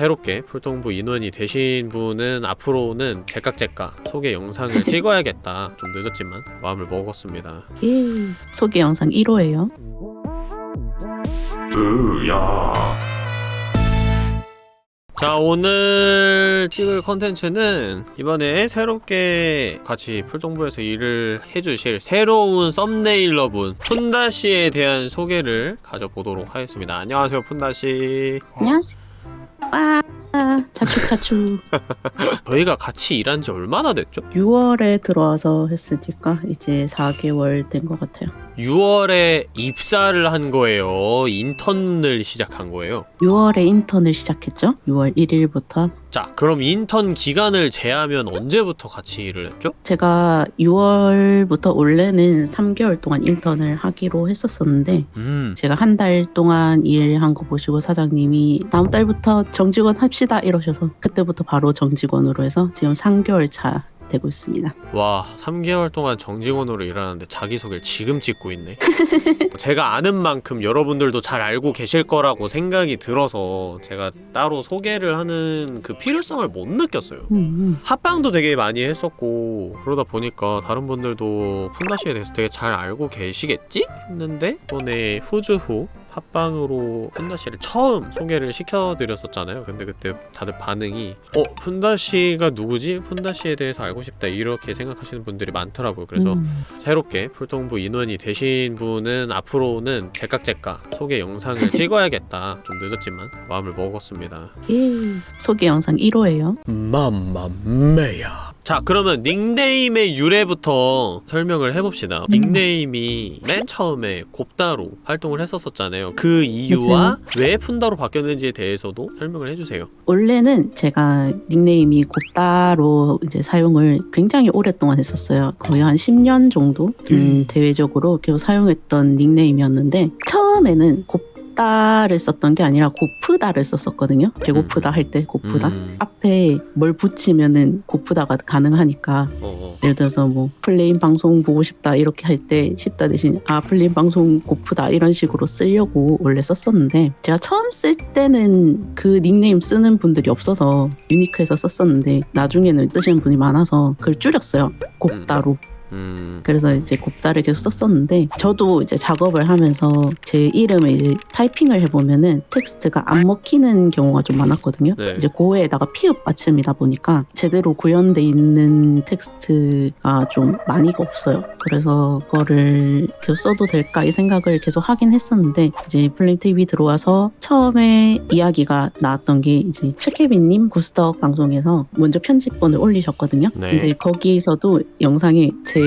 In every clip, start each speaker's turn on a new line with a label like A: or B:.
A: 새롭게 풀동부 인원이 되신 분은 앞으로는 제깍제깍 소개 영상을 찍어야겠다 좀 늦었지만 마음을 먹었습니다
B: 예. 소개 영상 1호예요.
A: 자 오늘 찍을 컨텐츠는 이번에 새롭게 같이 풀동부에서 일을 해주실 새로운 썸네일러분 푼다씨에 대한 소개를 가져보도록 하겠습니다 안녕하세요 푼다씨
B: 안녕하세요. 와, 자축 자축.
A: 저희가 같이 일한 지 얼마나 됐죠?
B: 6월에 들어와서 했으니까 이제 4개월 된 것 같아요.
A: 6월에 입사를 한 거예요 인턴을 시작한 거예요
B: 6월에 인턴을 시작했죠. 6월 1일부터.
A: 자 그럼 인턴 기간을 제하면 언제부터 같이 일을 했죠?
B: 제가 6월부터 원래는 3개월 동안 인턴을 하기로 했었었는데
A: 음
B: 제가 한 달 동안 일한 거 보시고 사장님이 다음 달부터 정직원 합시다 이러셔서 그때부터 바로 정직원으로 해서 지금 3개월 차 되고 있습니다.
A: 와 3개월 동안 정직원으로 일하는데 자기소개를 지금 찍고 있네 제가 아는 만큼 여러분들도 잘 알고 계실 거라고 생각이 들어서 제가 따로 소개를 하는 그 필요성을 못 느꼈어요
B: 음,
A: 합방도 되게 많이 했었고 그러다 보니까 다른 분들도 푼다시에 대해서 되게 잘 알고 계시겠지? 했는데 이번에 후즈후 합방으로 푼다씨를 처음 소개를 시켜드렸었잖아요 근데 그때 다들 반응이 어? 푼다씨가 누구지? 푼다씨에 대해서 알고 싶다 이렇게 생각하시는 분들이 많더라고요 그래서
B: 음.
A: 새롭게 풀동부 인원이 되신 분은 앞으로는 제깍제깍 소개 영상을 찍어야겠다 좀 늦었지만 마음을 먹었습니다
B: 예. 소개 영상 1호예요.
A: 맘마메야 자 그러면 닉네임의 유래부터 설명을 해봅시다 닉네임이 맨 처음에 곱다로 활동을 했었었잖아요 그 이유와 왜 푼다로 바뀌었는지에 대해서도 설명을 해주세요.
B: 원래는 제가 닉네임이 곱다로 이제 사용을 굉장히 오랫동안 했었어요. 거의 한 10년 정도 음, 대외적으로 계속 사용했던 닉네임이었는데 처음에는 곱 다를 썼던 게 아니라 고프다를 썼었거든요. 배고프다 할 때 고프다.
A: 음,
B: 앞에 뭘 붙이면은 고프다가 가능하니까
A: 어, 어.
B: 예를 들어서 뭐 플레인 방송 보고 싶다 이렇게 할 때 싶다 대신 아 플레인 방송 고프다 이런 식으로 쓰려고 원래 썼었는데 제가 처음 쓸 때는 그 닉네임 쓰는 분들이 없어서 unique해서 썼었는데 나중에는 쓰시는 분이 많아서 그걸 줄였어요 곺다로
A: 음,
B: 그래서 이제 곺다를 계속 썼었는데 저도 이제 작업을 하면서 제 이름을 이제 타이핑을 해보면은 텍스트가 안 먹히는 경우가 좀 많았거든요.
A: 네.
B: 이제 고에다가 피읖 받침이다 보니까 제대로 구현돼 있는 텍스트가 좀 많이가 없어요. 그래서 그거를 계속 써도 될까 이 생각을 계속 하긴 했었는데 이제 플레임 TV 들어와서 처음에 이야기가 나왔던 게 이제 최케빈님 구스덕 방송에서 먼저 편집본을 올리셨거든요.
A: 네.
B: 근데 거기서도 영상에 제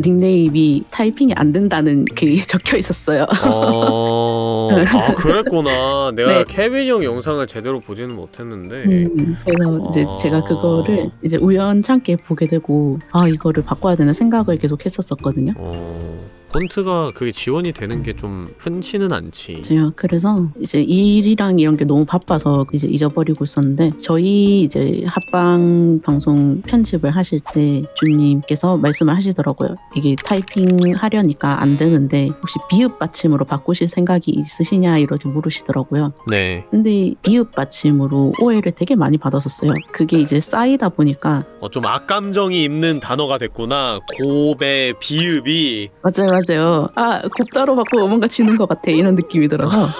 B: 닉네임이 타이핑이 안 된다는 게 적혀 있었어요.
A: 어... 아 그랬구나 내가
B: 네.
A: 케빈 형 영상을 제대로 보지는 못했는데
B: 음, 그래서 이제
A: 아.
B: 제가 그거를 이제 우연찮게 보게 되고 아 이거를 바꿔야 되나 생각을 계속 했었었거든요.
A: 어... 폰트가 그게 지원이 되는 게 좀 흔치는 않지
B: 제가 그래서 이제 일이랑 이런 게 너무 바빠서 이제 잊어버리고 있었는데 저희 이제 합방 방송 편집을 하실 때 주님께서 말씀을 하시더라고요. 이게 타이핑 하려니까 안 되는데 혹시 비읍 받침으로 바꾸실 생각이 있으시냐 이렇게 물으시더라고요.
A: 네
B: 근데 비읍 받침으로 오해를 되게 많이 받았었어요. 그게 이제 쌓이다 보니까
A: 어, 좀 악감정이 있는 단어가 됐구나. 고배, 비읍이.
B: 맞아요, 맞아요. 아 곱다로 바꾸고 뭔가 지는 것 같아 이런 느낌이 들어서.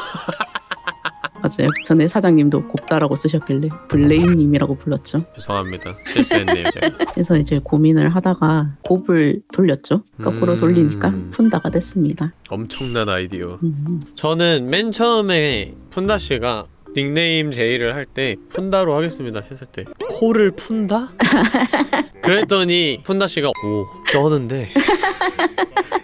B: 맞아요. 전에 사장님도 곱다라고 쓰셨길래 블레인님이라고 불렀죠.
A: 죄송합니다. 실수했네요, 제가.
B: 그래서 이제 고민을 하다가 곱을 돌렸죠. 거꾸로
A: 음.
B: 돌리니까 푼다가 됐습니다.
A: 엄청난 아이디어.
B: 음.
A: 저는 맨 처음에 푼다 씨가 닉네임 제의를 할 때 푼다로 하겠습니다 했을 때 코를 푼다? 그랬더니 푼다 씨가 오 쩌는데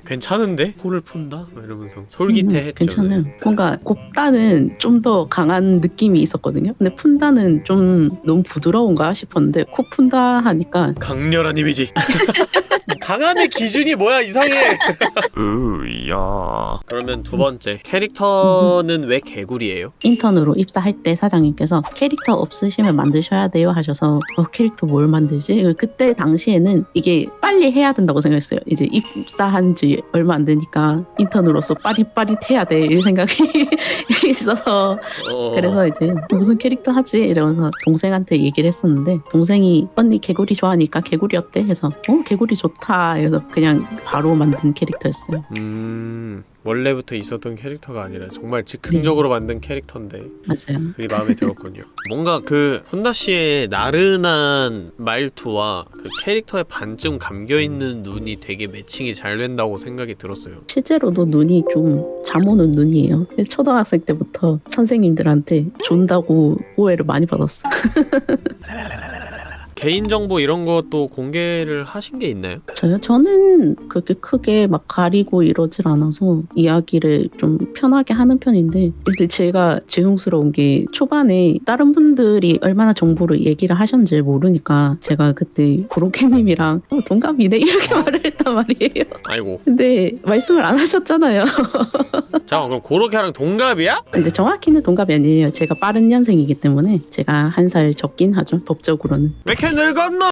A: 괜찮은데? 코를 푼다? 막 이러면서 솔깃해했죠.
B: 음, 괜찮아요. 뭔가 곱다는 좀 더 강한 느낌이 있었거든요. 근데 푼다는 좀 너무 부드러운가 싶었는데 코 푼다 하니까
A: 강렬한 이미지. 강함의 기준이 뭐야 이상해.
C: 으야
A: 그러면 두 번째 캐릭터는 왜 개구리예요?
B: 인턴으로 입사할 때 사장님께서 캐릭터 없으시면 만드셔야 돼요 하셔서 어, 캐릭터 뭘 만들지? 그때 당시에는 이게 빨리 해야 된다고 생각했어요. 이제 입사한 지 얼마 안 되니까 인턴으로서 빠릿빠릿해야 돼 이 생각이 있어서
A: 어...
B: 그래서 이제 무슨 캐릭터 하지? 이러면서 동생한테 얘기를 했었는데 동생이 언니 개구리 좋아하니까 개구리 어때? 해서 어 개구리 좋다. 그래서 그냥 바로 만든 캐릭터였어요.
A: 음 원래부터 있었던 캐릭터가 아니라 정말 즉흥적으로 만든 캐릭터인데
B: 맞아요.
A: 그게 마음에 들었군요. 뭔가 그 혼다 씨의 나른한 말투와 그 캐릭터의 반쯤 감겨 있는 눈이 되게 매칭이 잘 된다고 생각이 들었어요.
B: 실제로도 눈이 좀 잠오는 눈이에요. 초등학생 때부터 선생님들한테 존다고 오해를 많이 받았어.
A: 개인정보 이런 것도 공개를 하신 게 있나요?
B: 저요? 저는 그렇게 크게 막 가리고 이러질 않아서 이야기를 좀 편하게 하는 편인데 근데 제가 죄송스러운 게 초반에 다른 분들이 얼마나 정보를 얘기를 하셨는지 모르니까 제가 그때 고로케님이랑 어, 동갑이네 이렇게 말을 했단 말이에요.
A: 아이고.
B: 근데 말씀을 안 하셨잖아요.
A: 잠깐 그럼 고로케랑 동갑이야?
B: 이제 정확히는 동갑이 아니에요. 제가 빠른 년생이기 때문에 제가 한 살 적긴 하죠. 법적으로는.
A: 왜 이렇게 늙었노?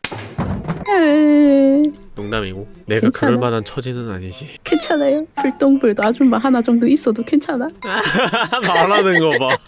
A: 농담이고 내가
B: 괜찮아.
A: 그럴 만한 처지는 아니지.
B: 괜찮아요. 불똥불도 아줌마 하나 정도 있어도 괜찮아.
A: 말하는 거 봐.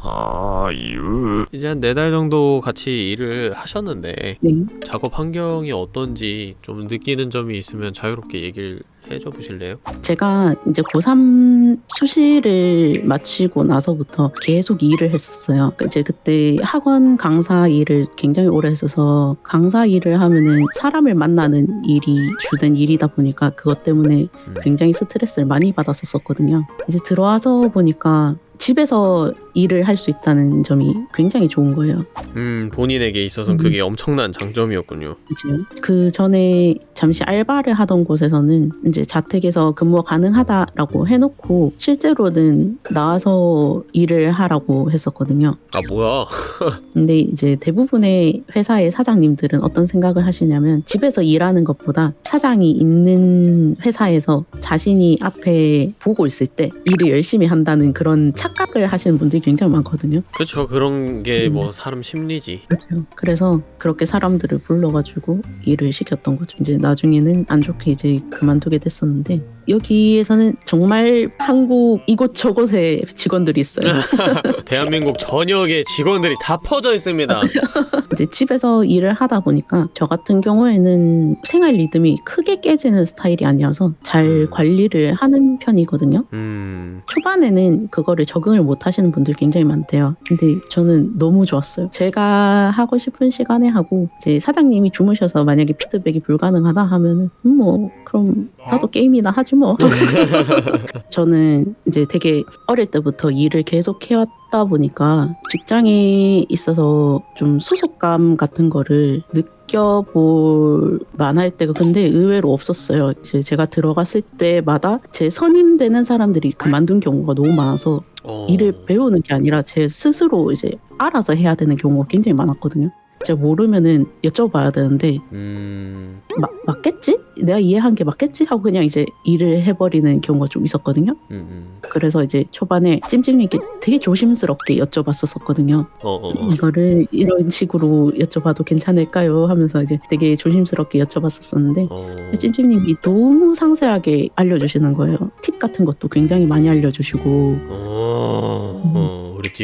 C: 아유
A: 이제 한 네 달 정도 같이 일을 하셨는데
B: 네.
A: 작업 환경이 어떤지 좀 느끼는 점이 있으면 자유롭게 얘기를 해줘 보실래요?
B: 제가 이제 고3 수시를 마치고 나서부터 계속 일을 했었어요. 그러니까 이제 그때 학원 강사 일을 굉장히 오래 했어서 강사 일을 하면은 사람을 만나는 일이 주된 일이다 보니까 그것 때문에
A: 음.
B: 굉장히 스트레스를 많이 받았었거든요. 이제 들어와서 보니까 집에서 일을 할 수 있다는 점이 굉장히 좋은 거예요.
A: 음 본인에게 있어서는
B: 음.
A: 그게 엄청난 장점이었군요.
B: 그죠? 그 전에 잠시 알바를 하던 곳에서는 이제 자택에서 근무가 가능하다라고 해놓고 실제로는 나와서 일을 하라고 했었거든요.
A: 아 뭐야?
B: 근데 이제 대부분의 회사의 사장님들은 어떤 생각을 하시냐면 집에서 일하는 것보다 사장이 있는 회사에서 자신이 앞에 보고 있을 때 일을 열심히 한다는 그런 착각을 하시는 분들이 굉장히 많거든요.
A: 그쵸 그런 게
B: 음.
A: 뭐 사람 심리지.
B: 그렇죠. 그래서 그렇게 사람들을 불러가지고 일을 시켰던 거죠. 이제 나중에는 안 좋게 이제 그만두게 됐었는데 여기에서는 정말 한국 이곳저곳에 직원들이 있어요.
A: 대한민국 전역에 직원들이 다 퍼져 있습니다.
B: 이제 집에서 일을 하다 보니까 저 같은 경우에는 생활 리듬이 크게 깨지는 스타일이 아니어서 잘
A: 음.
B: 관리를 하는 편이거든요.
A: 음
B: 초반에는 그거를 적응을 못 하시는 분들 굉장히 많대요. 근데 저는 너무 좋았어요. 제가 하고 싶은 시간에 하고 이제 사장님이 주무셔서 만약에 피드백이 불가능하다 하면은 음, 뭐 그럼 나도 게임이나 하지 뭐. 저는 이제 되게 어릴 때부터 일을 계속 해왔다 보니까 직장에 있어서 좀 소속감 같은 거를 느껴볼 만할 때가 근데 의외로 없었어요. 이제 제가 들어갔을 때마다 제 선임되는 사람들이 그만둔 경우가 너무 많아서
A: 어...
B: 일을 배우는 게 아니라 제 스스로 이제 알아서 해야 되는 경우가 굉장히 많았거든요. 제가 모르면은 여쭤봐야 되는데
A: 음
B: 마- 맞겠지? 내가 이해한 게 맞겠지? 하고 그냥 이제 일을 해버리는 경우가 좀 있었거든요.
A: 음, 음.
B: 그래서 이제 초반에 찜찜님께 되게 조심스럽게 여쭤봤었거든요.
A: 어, 어, 어.
B: 이거를 이런 식으로 여쭤봐도 괜찮을까요? 하면서 이제 되게 조심스럽게 여쭤봤었었는데
A: 어...
B: 찜찜님이 너무 상세하게 알려주시는 거예요. 팁 같은 것도 굉장히 많이 알려주시고
A: 어...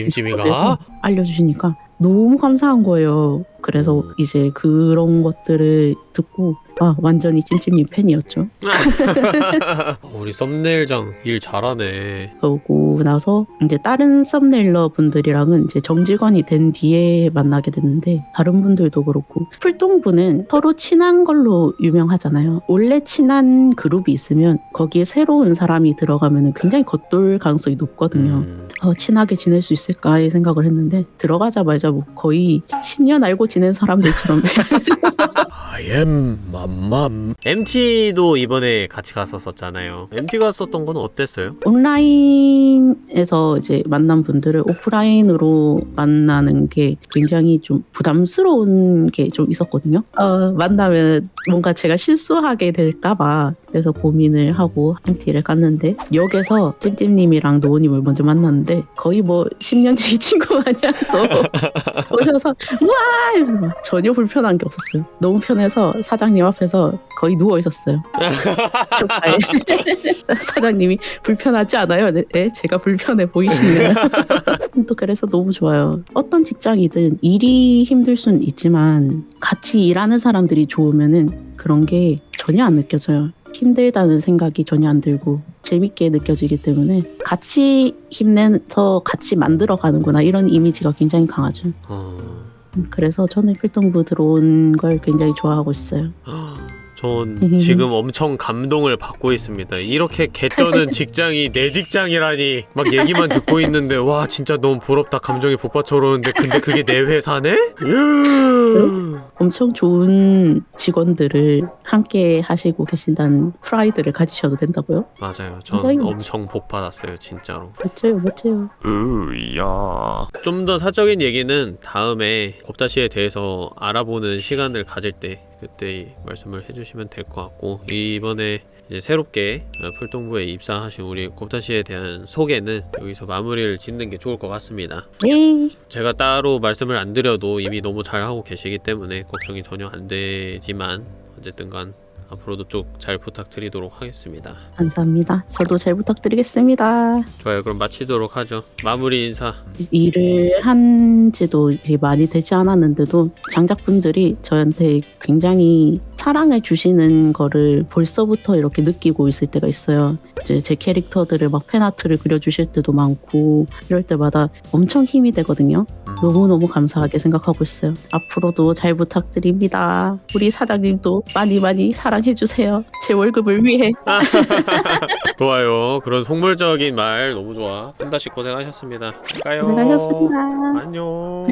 A: 어... 찜찜이가
B: 그래서 알려주시니까 너무 감사한 거예요. 그래서
A: 음.
B: 이제 그런 것들을 듣고 아 완전히 찜찜님 팬이었죠.
A: 우리 썸네일장 일 잘하네.
B: 그러고 나서 이제 다른 썸네일러 분들이랑은 이제 정직원이 된 뒤에 만나게 됐는데 다른 분들도 그렇고 풀동부는 서로 친한 걸로 유명하잖아요. 원래 친한 그룹이 있으면 거기에 새로운 사람이 들어가면 굉장히 겉돌 가능성이 높거든요.
A: 음.
B: 어, 친하게 지낼 수 있을까 이 생각을 했는데 들어가자마자 뭐 거의 10년 알고 지낸 사람들처럼
A: I am 맘맘. MT도 이번에 같이 갔었었잖아요. MT 갔었던 건 어땠어요?
B: 온라인에서 이제 만난 분들을 오프라인으로 만나는 게 굉장히 좀 부담스러운 게 좀 있었거든요. 어, 만나면 뭔가 제가 실수하게 될까봐 그래서 고민을 하고 MT를 갔는데 역에서 찜찜님이랑 노우님을 먼저 만났는데 거의 뭐 10년지 친구 마냥 또 오셔서 우와 이러면서 막 전혀 불편한 게 없었어요. 너무 편해서 사장님 앞에서 거의 누워 있었어요. 사장님이 불편하지 않아요? 네, 네, 제가 불편해 보이시네요. 또 그래서 너무 좋아요. 어떤 직장이든 일이 힘들 순 있지만 같이 일하는 사람들이 좋으면은 그런 게 전혀 안 느껴져요. 힘들다는 생각이 전혀 안 들고 재밌게 느껴지기 때문에 같이 힘내서 같이 만들어 가는구나 이런 이미지가 굉장히 강하죠.
A: 어...
B: 음, 그래서 저는 필동부 들어온 걸 굉장히 좋아하고 있어요.
A: 전 지금 엄청 감동을 받고 있습니다. 이렇게 개쩌는 직장이 내 직장이라니 막 얘기만 듣고 있는데 와 진짜 너무 부럽다. 감정이 북받쳐 오르는데 근데 그게 내 회사네? 으.
B: 엄청 좋은 직원들을 함께 하시고 계신다는 프라이드를 가지셔도 된다고요?
A: 맞아요. 전 엄청 복 받았어요, 진짜로.
B: 멋져요, 멋져요.
C: 으야.
A: 좀 더 사적인 얘기는 다음에 곱다시에 대해서 알아보는 시간을 가질 때 그때 말씀을 해주시면 될 것 같고 이번에 이제 새롭게 어, 풀동부에 입사하신 우리 곱다시에 대한 소개는 여기서 마무리를 짓는 게 좋을 것 같습니다.
B: 네.
A: 제가 따로 말씀을 안 드려도 이미 너무 잘하고 계시기 때문에 걱정이 전혀 안 되지만 어쨌든 간 앞으로도 쭉 잘 부탁드리도록 하겠습니다.
B: 감사합니다. 저도 잘 부탁드리겠습니다.
A: 좋아요. 그럼 마치도록 하죠. 마무리 인사.
B: 일을 한 지도 많이 되지 않았는데도 장작분들이 저한테 굉장히 사랑을 주시는 거를 벌써부터 이렇게 느끼고 있을 때가 있어요. 이제 제 캐릭터들을 막 팬아트를 그려주실 때도 많고 이럴 때마다 엄청 힘이 되거든요.
A: 음.
B: 너무너무 감사하게 생각하고 있어요. 앞으로도 잘 부탁드립니다. 우리 사장님도 많이 많이 사랑해주세요. 제 월급을 위해.
A: 좋아요. 그런 속물적인 말 너무 좋아. 한다씩 고생하셨습니다. 갈까요?
B: 고생하셨습니다.
A: 안녕.